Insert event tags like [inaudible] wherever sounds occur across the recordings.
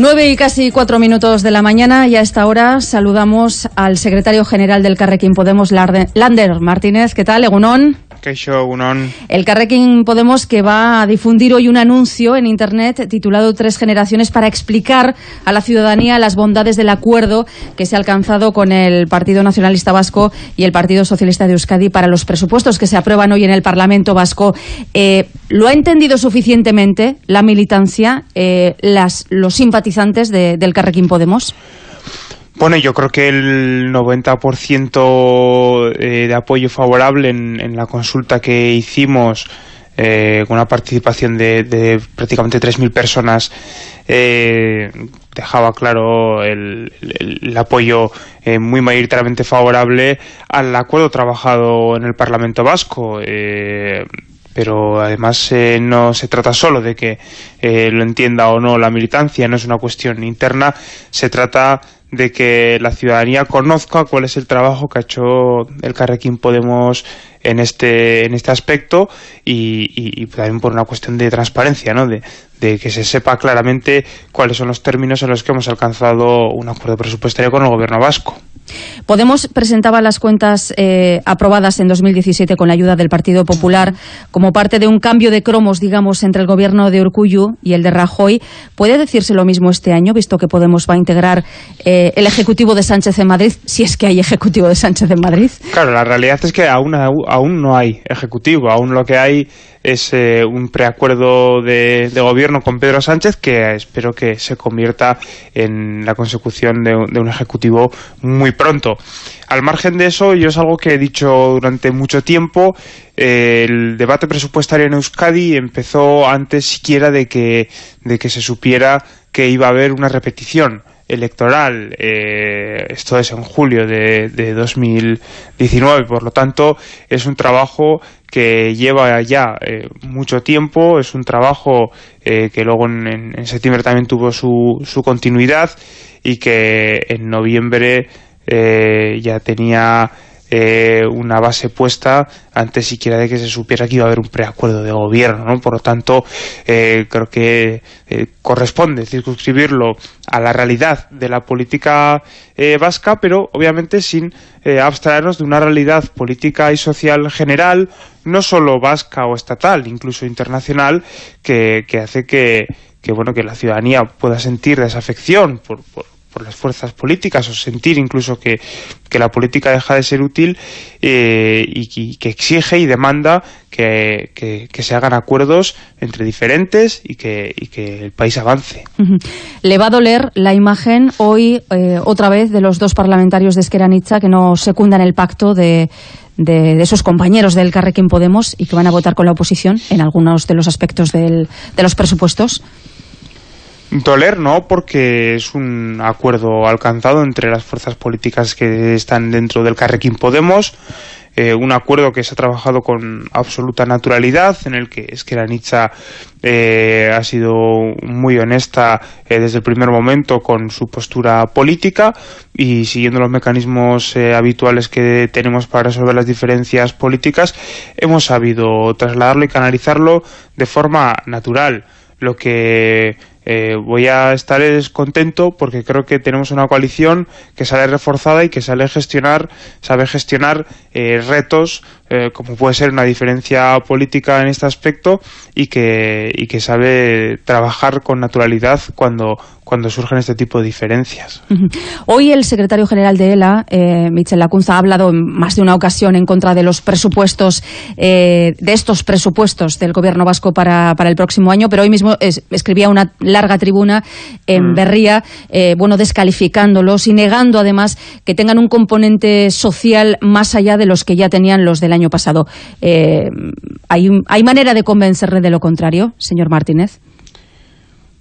Nueve y casi cuatro minutos de la mañana y a esta hora saludamos al secretario general del Carrequín Podemos, Lander Martínez. ¿Qué tal, Egunón? El Carrequín Podemos que va a difundir hoy un anuncio en Internet titulado Tres Generaciones para explicar a la ciudadanía las bondades del acuerdo que se ha alcanzado con el Partido Nacionalista Vasco y el Partido Socialista de Euskadi para los presupuestos que se aprueban hoy en el Parlamento Vasco. Eh, ¿Lo ha entendido suficientemente la militancia, eh, las, los simpatizantes del Carrequín Podemos? Bueno, yo creo que el 90% eh, de apoyo favorable en, la consulta que hicimos eh, con una participación de, prácticamente 3.000 personas eh, dejaba claro el, apoyo muy mayoritariamente favorable al acuerdo trabajado en el Parlamento Vasco pero además no se trata solo de que lo entienda o no la militancia, no es una cuestión interna, se trata de que la ciudadanía conozca cuál es el trabajo que ha hecho el Carrequín Podemos en este en este aspecto y, también por una cuestión de transparencia, ¿no? De, de, que se sepa claramente cuáles son los términos en los que hemos alcanzado un acuerdo presupuestario con el gobierno vasco. Podemos presentaba las cuentas eh, aprobadas en 2017 con la ayuda del Partido Popular como parte de un cambio de cromos, digamos, entre el gobierno de Urcuyu y el de Rajoy. ¿Puede decirse lo mismo este año, visto que Podemos va a integrar eh, el Ejecutivo de Sánchez en Madrid, si es que hay Ejecutivo de Sánchez en Madrid? Claro, la realidad es que aún, aún no hay Ejecutivo, aún lo que hay es eh, un preacuerdo de, gobierno con Pedro Sánchez que espero que se convierta en la consecución de, un ejecutivo muy pronto. Al margen de eso, yo es algo que he dicho durante mucho tiempo, eh, el debate presupuestario en Euskadi empezó antes siquiera de que, de que se supiera que iba a haber una repetición electoral, eh, esto es en julio de, de 2019, por lo tanto es un trabajo que lleva ya eh, mucho tiempo, es un trabajo eh, que luego en, septiembre también tuvo su, su continuidad y que en noviembre ya tenía eh, una base puesta antes siquiera de que se supiera que iba a haber un preacuerdo de gobierno, ¿no? Por lo tanto, eh, creo que eh, corresponde circunscribirlo a la realidad de la política vasca, pero obviamente sin abstraernos de una realidad política y social general, no solo vasca o estatal, incluso internacional, que, que hace que, que, bueno, que la ciudadanía pueda sentir desafección por, por por las fuerzas políticas o sentir incluso que, la política deja de ser útil eh, y, que exige y demanda que, se hagan acuerdos entre diferentes y que, que el país avance. Le va a doler la imagen hoy eh, otra vez de los dos parlamentarios de Esqueranitza que no secundan el pacto de, de, esos compañeros del Carrequín Podemos y que van a votar con la oposición en algunos de los aspectos de los presupuestos. Doler no, porque es un acuerdo alcanzado entre las fuerzas políticas que están dentro del Carrequín Podemos, eh, un acuerdo que se ha trabajado con absoluta naturalidad, en el que Esqueranitza eh, ha sido muy honesta eh, desde el primer momento con su postura política y siguiendo los mecanismos eh, habituales que tenemos para resolver las diferencias políticas, hemos sabido trasladarlo y canalizarlo de forma natural. Lo que eh, voy a estar contento porque creo que tenemos una coalición que sale reforzada y que sale gestionar, sabe gestionar eh, retos eh, como puede ser una diferencia política en este aspecto y que, y que sabe trabajar con naturalidad cuando, cuando surgen este tipo de diferencias. Hoy el secretario general de ELA, eh, Michel Lacunza, ha hablado en más de una ocasión en contra de los presupuestos, eh, de estos presupuestos del gobierno vasco para, para el próximo año, pero hoy mismo escribía una larga tribuna en mm. Berría, eh, bueno, descalificándolos y negando además que tengan un componente social más allá de los que ya tenían los del año pasado. Eh, ¿hay, ¿Hay manera de convencerle de lo contrario, señor Martínez?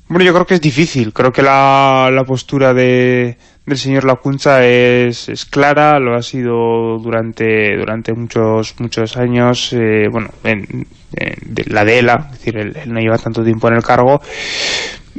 Bueno, yo creo que es difícil. Creo que la, la postura de, del señor Lacunza es, es, clara, lo ha sido durante durante muchos muchos años, eh, bueno, en, la de ELA, es decir, él, no lleva tanto tiempo en el cargo.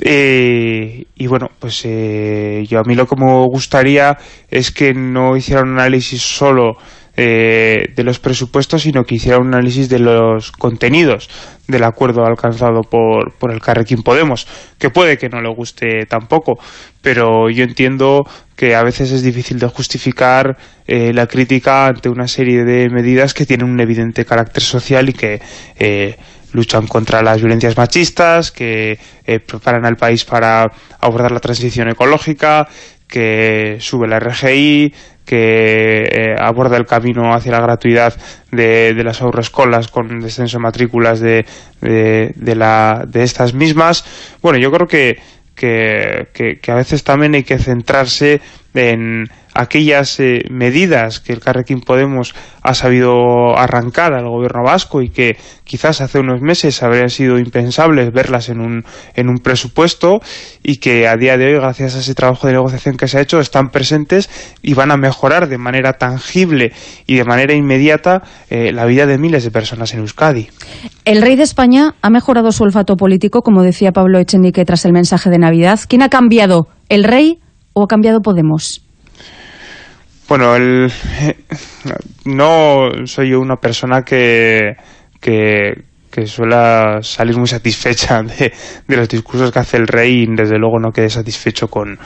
Eh, y bueno, pues yo a mí lo que me gustaría es que no hiciera un análisis solo eh, de los presupuestos, sino que hiciera un análisis de los contenidos del acuerdo alcanzado por, por el Carrequín Podemos, que puede que no le guste tampoco, pero yo entiendo que a veces es difícil de justificar eh, la crítica ante una serie de medidas que tienen un evidente carácter social y que eh, luchan contra las violencias machistas, que preparan al país para abordar la transición ecológica, que sube la RGI, que eh, aborda el camino hacia la gratuidad de, las autoescolas con descenso de matrículas de, de, de, la, de estas mismas. Bueno, yo creo que, que, que, a veces también hay que centrarse en aquellas eh, medidas que el Carrequín Podemos ha sabido arrancar al gobierno vasco y que quizás hace unos meses habría sido impensable verlas en un, en un presupuesto y que a día de hoy, gracias a ese trabajo de negociación que se ha hecho, están presentes y van a mejorar de manera tangible y de manera inmediata eh, la vida de miles de personas en Euskadi. El rey de España ha mejorado su olfato político, como decía Pablo Echenique tras el mensaje de Navidad. ¿Quién ha cambiado? ¿El rey o ha cambiado Podemos? Bueno, el, [laughs] no soy una persona que, que, suele salir muy satisfecha [laughs] de, los discursos que hace el rey y desde luego no quede satisfecho con,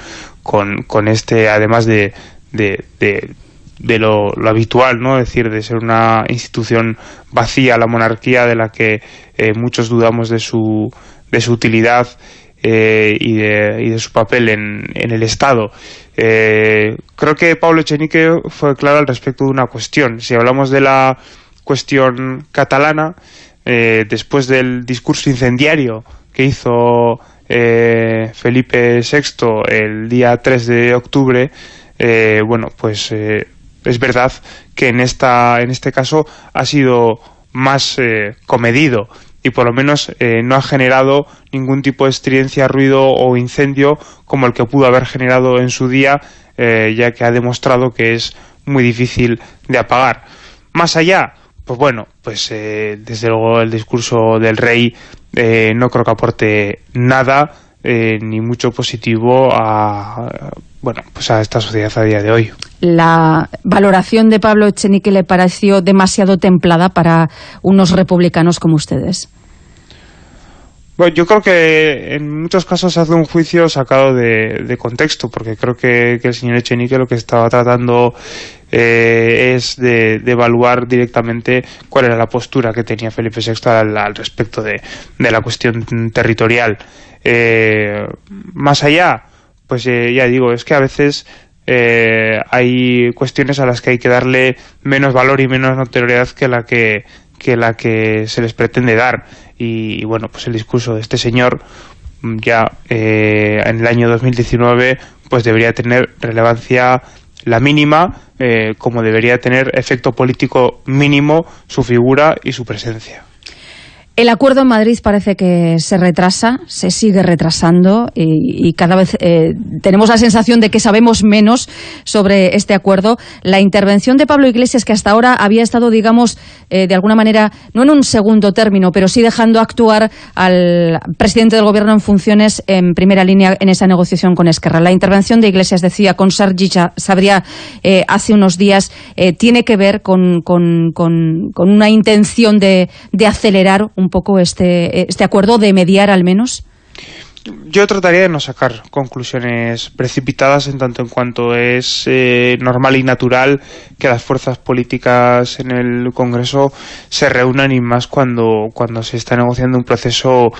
con, con este, además de, de, de, lo, habitual, ¿no? Es decir, de ser una institución vacía, la monarquía de la que eh, muchos dudamos de su, de su utilidad eh, y, de, y, de, su papel en, en el Estado. Eh, creo que Pablo Echenique fue claro al respecto de una cuestión. Si hablamos de la cuestión catalana, eh, después del discurso incendiario que hizo Felipe VI el día 3 de octubre, bueno, pues es verdad que en, esta, en este caso ha sido más comedido y por lo menos eh, no ha generado ningún tipo de estridencia, ruido o incendio como el que pudo haber generado en su día, eh, ya que ha demostrado que es muy difícil de apagar. Más allá, pues bueno, pues eh, desde luego el discurso del rey no creo que aporte nada, ni mucho positivo a, bueno, pues a esta sociedad a día de hoy. La valoración de Pablo Echenique le pareció demasiado templada para unos republicanos como ustedes. Bueno, yo creo que en muchos casos se hace un juicio sacado de, contexto, porque creo que, el señor Echenique lo que estaba tratando eh, es de, evaluar directamente cuál era la postura que tenía Felipe VI al, respecto de, la cuestión territorial. Eh, más allá, pues eh, ya digo, es que a veces hay cuestiones a las que hay que darle menos valor y menos notoriedad que la que, que la que se les pretende dar y, bueno, pues el discurso de este señor ya eh, en el año 2019 pues debería tener relevancia la mínima eh, como debería tener efecto político mínimo su figura y su presencia. El acuerdo en Madrid parece que se retrasa, se sigue retrasando y, cada vez eh, tenemos la sensación de que sabemos menos sobre este acuerdo. La intervención de Pablo Iglesias, que hasta ahora había estado, digamos, eh, de alguna manera, no en un segundo término, pero sí dejando actuar al presidente del Gobierno en funciones en primera línea en esa negociación con Esquerra. La intervención de Iglesias, decía, con Sargicha, sabría eh, hace unos días, tiene que ver con, con, con, una intención de, de acelerar poco este, este acuerdo, de mediar al menos? Yo trataría de no sacar conclusiones precipitadas en tanto en cuanto es eh, normal y natural que las fuerzas políticas en el Congreso se reúnan y más cuando, cuando se está negociando un proceso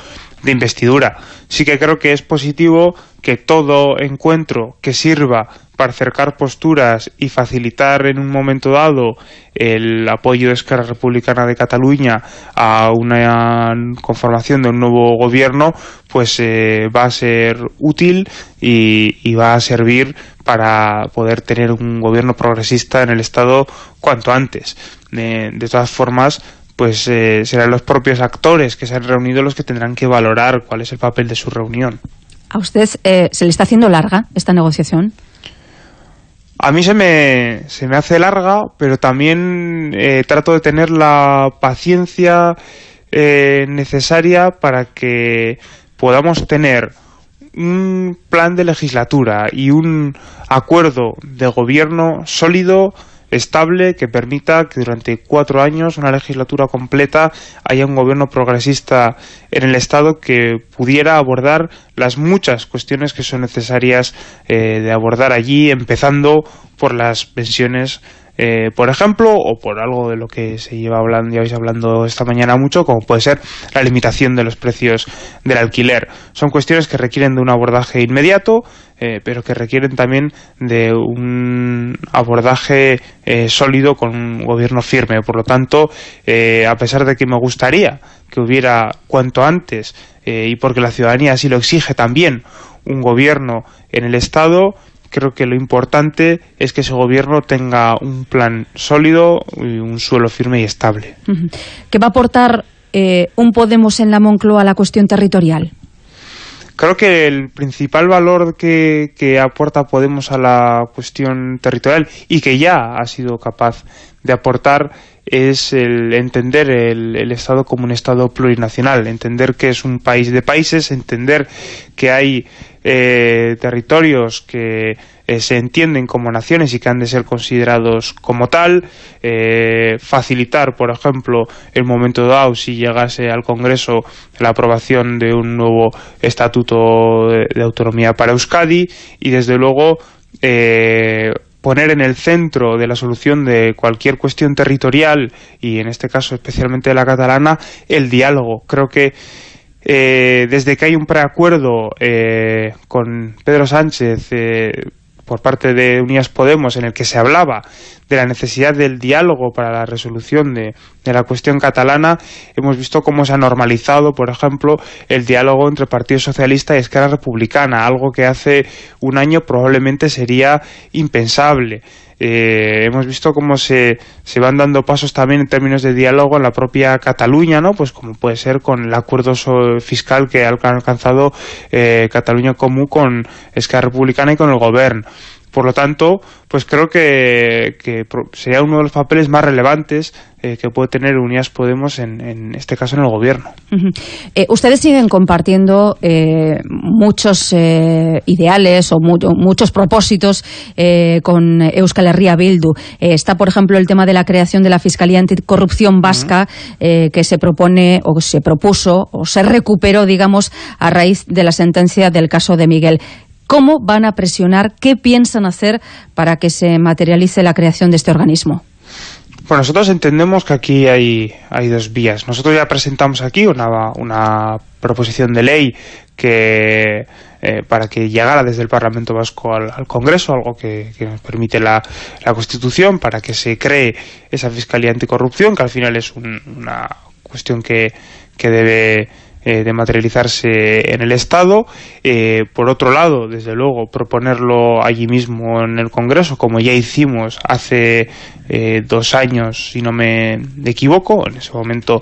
de investidura. Sí que creo que es positivo que todo encuentro que sirva para acercar posturas y facilitar en un momento dado el apoyo de Esquerra Republicana de Cataluña a una conformación de un nuevo gobierno, pues eh, va a ser útil y, va a servir para poder tener un gobierno progresista en el Estado cuanto antes. de todas formas, pues eh, serán los propios actores que se han reunido los que tendrán que valorar cuál es el papel de su reunión. ¿A usted eh, se le está haciendo larga esta negociación? A mí se me, se me hace larga, pero también eh, trato de tener la paciencia eh, necesaria para que podamos tener un plan de legislatura y un acuerdo de gobierno sólido estable que permita que durante cuatro años, una legislatura completa, haya un gobierno progresista en el Estado que pudiera abordar las muchas cuestiones que son necesarias eh, de abordar allí, empezando por las pensiones eh, por ejemplo, o por algo de lo que se lleva hablando, vais hablando esta mañana mucho, como puede ser la limitación de los precios del alquiler. Son cuestiones que requieren de un abordaje inmediato, eh, pero que requieren también de un abordaje eh, sólido con un gobierno firme. Por lo tanto, a pesar de que me gustaría que hubiera cuanto antes, y porque la ciudadanía así lo exige también, un gobierno en el Estado, creo que lo importante es que ese gobierno tenga un plan sólido y un suelo firme y estable. ¿Qué va a aportar eh, un Podemos en la Moncloa a la cuestión territorial? Creo que el principal valor que, aporta Podemos a la cuestión territorial y que ya ha sido capaz de aportar es el entender el, Estado como un Estado plurinacional, entender que es un país de países, entender que hay eh, territorios que eh, se entienden como naciones y que han de ser considerados como tal, eh, facilitar, por ejemplo, el momento dado, si llegase al Congreso, la aprobación de un nuevo estatuto de, autonomía para Euskadi y, desde luego, poner en el centro de la solución de cualquier cuestión territorial y en este caso especialmente de la catalana el diálogo. Creo que eh, desde que hay un preacuerdo eh, con Pedro Sánchez eh, por parte de Unidas Podemos en el que se hablaba de la necesidad del diálogo para la resolución de, la cuestión catalana, hemos visto cómo se ha normalizado, por ejemplo, el diálogo entre Partido Socialista y Esquerra Republicana, algo que hace un año probablemente sería impensable. Eh, hemos visto cómo se, se, van dando pasos también en términos de diálogo en la propia Cataluña, ¿no? Pues como puede ser con el acuerdo fiscal que ha alcanzado eh, Cataluña Común con Esquerra Republicana y con el Gobierno. Por lo tanto, pues creo que, sería uno de los papeles más relevantes eh, que puede tener Unidas Podemos en, este caso en el gobierno. Eh, ustedes siguen compartiendo eh, muchos ideales o muchos propósitos con Euskal Herria Bildu. está, por ejemplo, el tema de la creación de la Fiscalía Anticorrupción Vasca que se propone o se propuso o se recuperó, digamos, a raíz de la sentencia del caso de Miguel. ¿Cómo van a presionar? ¿Qué piensan hacer para que se materialice la creación de este organismo? Bueno, nosotros entendemos que aquí hay, hay dos vías. Nosotros ya presentamos aquí una, una proposición de ley que eh, para que llegara desde el Parlamento Vasco al, Congreso, algo que, nos permite la, la, Constitución, para que se cree esa Fiscalía Anticorrupción, que al final es una cuestión que, que debe eh, de materializarse en el Estado. Eh, por otro lado, desde luego, proponerlo allí mismo en el Congreso, como ya hicimos hace eh, dos años, si no me equivoco, en ese momento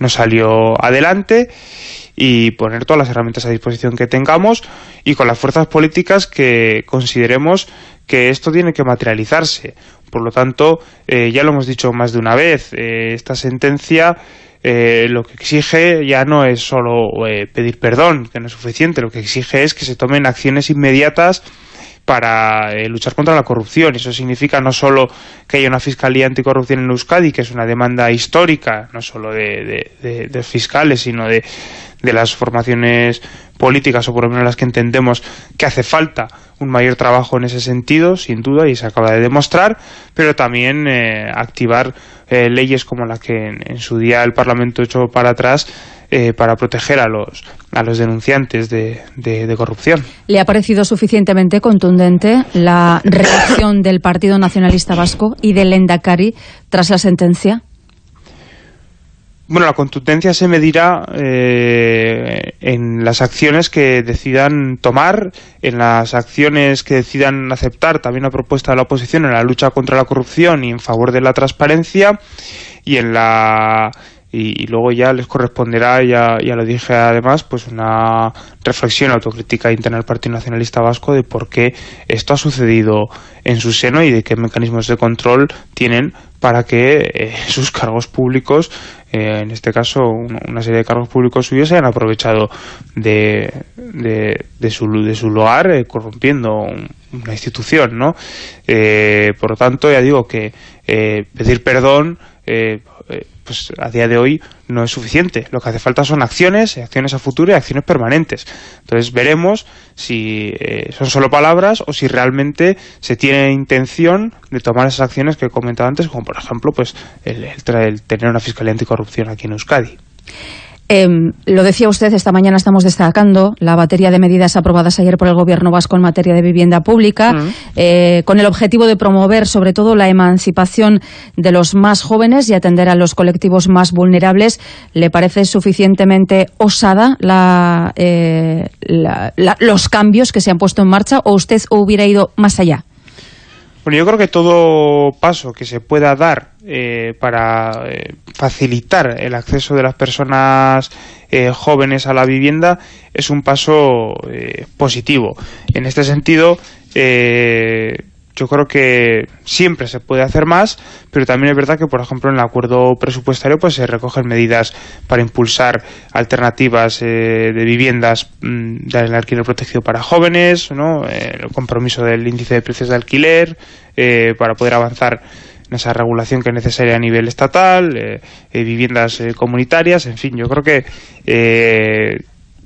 no salió adelante y poner todas las herramientas a disposición que tengamos y con las fuerzas políticas que consideremos que esto tiene que materializarse. Por lo tanto, ya lo hemos dicho más de una vez, esta sentencia eh, lo que exige ya no es solo eh, pedir perdón, que no es suficiente, lo que exige es que se tomen acciones inmediatas para eh, luchar contra la corrupción. Eso significa no solo que haya una fiscalía anticorrupción en Euskadi, que es una demanda histórica, no solo de, de fiscales, sino de, las formaciones políticas, o por lo menos las que entendemos que hace falta un mayor trabajo en ese sentido, sin duda, y se acaba de demostrar, pero también activar eh, leyes como la que en, su día el Parlamento echó para atrás eh, para proteger a los, a los denunciantes de, de, corrupción. ¿Le ha parecido suficientemente contundente la reacción del Partido Nacionalista Vasco y del Endacari tras la sentencia? Bueno, la contundencia se medirá eh, en las acciones que decidan tomar, en las acciones que decidan aceptar también la propuesta de la oposición en la lucha contra la corrupción y en favor de la transparencia y en la y, luego ya les corresponderá, ya, ya lo dije además, pues una reflexión autocrítica interna del Partido Nacionalista Vasco de por qué esto ha sucedido en su seno y de qué mecanismos de control tienen para que eh, [laughs] sus cargos públicos, eh, en este caso una serie de cargos públicos suyos, se hayan aprovechado de, de, su, de su lugar eh, corrompiendo una institución, ¿no? por lo tanto, ya digo que pedir perdón pues a día de hoy no es suficiente. Lo que hace falta son acciones, acciones a futuro y acciones permanentes. Entonces veremos si eh, son solo palabras o si realmente se tiene intención de tomar esas acciones que he comentado antes, como por ejemplo pues el, el tener una fiscalía anticorrupción aquí en Euskadi. Em, lo decía usted, esta mañana estamos destacando la batería de medidas aprobadas ayer por el Gobierno vasco en materia de vivienda pública, mm. eh, con el objetivo de promover sobre todo la emancipación de los más jóvenes y atender a los colectivos más vulnerables. ¿Le parece suficientemente osada eh, los cambios que se han puesto en marcha o usted hubiera ido más allá? Bueno, yo creo que todo paso que se pueda dar eh, para eh, facilitar el acceso de las personas eh, jóvenes a la vivienda es un paso positivo. En este sentido, yo creo que siempre se puede hacer más, pero también es verdad que, por ejemplo, en el acuerdo presupuestario pues se recogen medidas para impulsar alternativas eh, de viviendas mm, del alquiler protegido para jóvenes, ¿no? Eh, el compromiso del índice de precios de alquiler, eh, para poder avanzar en esa regulación que es necesaria a nivel estatal, viviendas comunitarias, en fin, yo creo que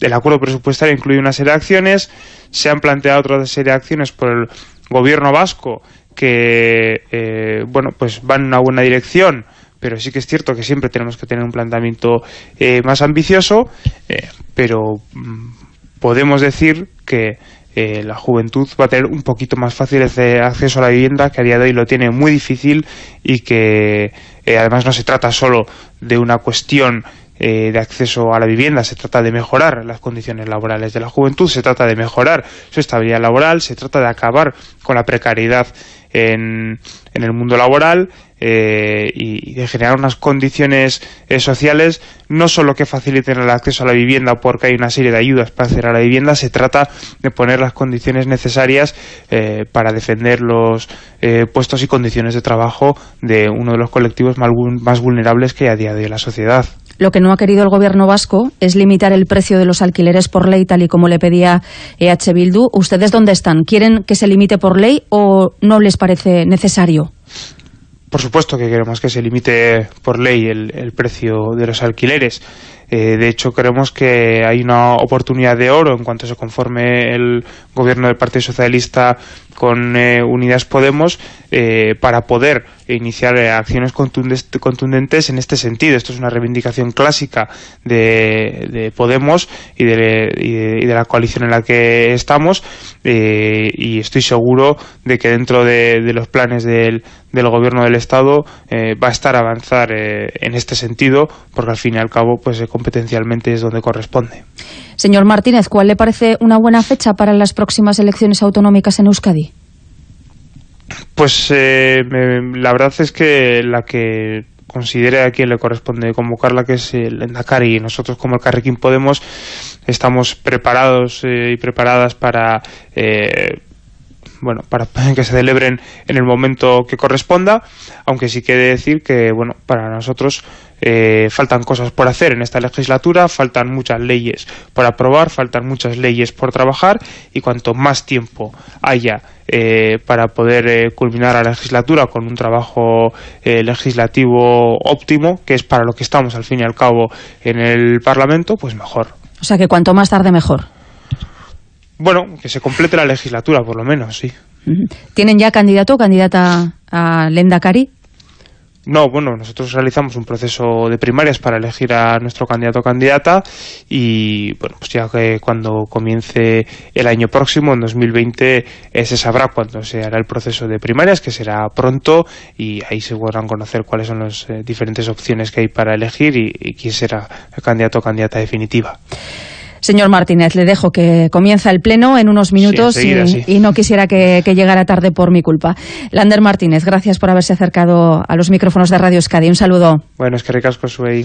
el acuerdo presupuestario incluye una serie de acciones, se han planteado otra serie de acciones por el gobierno vasco que eh, bueno pues van en una buena dirección pero sí que es cierto que siempre tenemos que tener un planteamiento eh, más ambicioso eh, pero mm, podemos decir que la juventud va a tener un poquito más fácil ese acceso a la vivienda que a día de hoy lo tiene muy difícil y que además no se trata solo de una cuestión eh, de acceso a la vivienda, se trata de mejorar las condiciones laborales de la juventud, se trata de mejorar su estabilidad laboral, se trata de acabar con la precariedad en, en el mundo laboral eh, y de generar unas condiciones eh, sociales no solo que faciliten el acceso a la vivienda porque hay una serie de ayudas para acceder a la vivienda, se trata de poner las condiciones necesarias para defender los puestos y condiciones de trabajo de uno de los colectivos más vulnerables que hay a día de la sociedad. Lo que no ha querido el gobierno vasco es limitar el precio de los alquileres por ley, tal y como le pedía EH Bildu. ¿Ustedes dónde están? ¿Quieren que se limite por ley o no les parece necesario? Por supuesto que queremos que se limite por ley el, precio de los alquileres. Eh, de hecho, creemos que hay una oportunidad de oro en cuanto se conforme el gobierno del Partido Socialista con eh, Unidas Podemos eh, para poder iniciar acciones contundentes en este sentido. Esto es una reivindicación clásica de, Podemos y de, la coalición en la que estamos y estoy seguro de que dentro de, los planes del, del, gobierno del Estado va a estar avanzar en este sentido porque al fin y al cabo pues competencialmente es donde corresponde. Señor Martínez, ¿cuál le parece una buena fecha para las próximas elecciones autonómicas en Euskadi? Pues eh, la verdad es que la que considere a quien le corresponde convocarla, que es el Endacari, y nosotros como el Carrequín Podemos estamos preparados eh, y preparadas para eh, bueno, para [laughs] que se celebren en el momento que corresponda, aunque sí quiere decir que, bueno, para nosotros eh, faltan cosas por hacer en esta legislatura, faltan muchas leyes por aprobar, faltan muchas leyes por trabajar y cuanto más tiempo haya eh, para poder eh, culminar la legislatura con un trabajo legislativo óptimo, que es para lo que estamos al fin y al cabo en el Parlamento, pues mejor. O sea que cuanto más tarde mejor. Bueno, que se complete la legislatura, por lo menos, sí. ¿Tienen ya candidato o candidata a Lendakari? No, bueno, nosotros realizamos un proceso de primarias para elegir a nuestro candidato o candidata y, bueno, pues ya que cuando comience el año próximo, en 2020, eh, se sabrá cuándo se hará el proceso de primarias, que será pronto y ahí se podrán conocer cuáles son las eh, diferentes opciones que hay para elegir y, y quién será el candidato o candidata definitiva. Señor Martínez, le dejo que comienza el pleno en unos minutos y, no quisiera que, llegara tarde por mi culpa. Lander Martínez, gracias por haberse acercado a los micrófonos de Radio Euskadi. Un saludo. Bueno, es que recasco su ahí.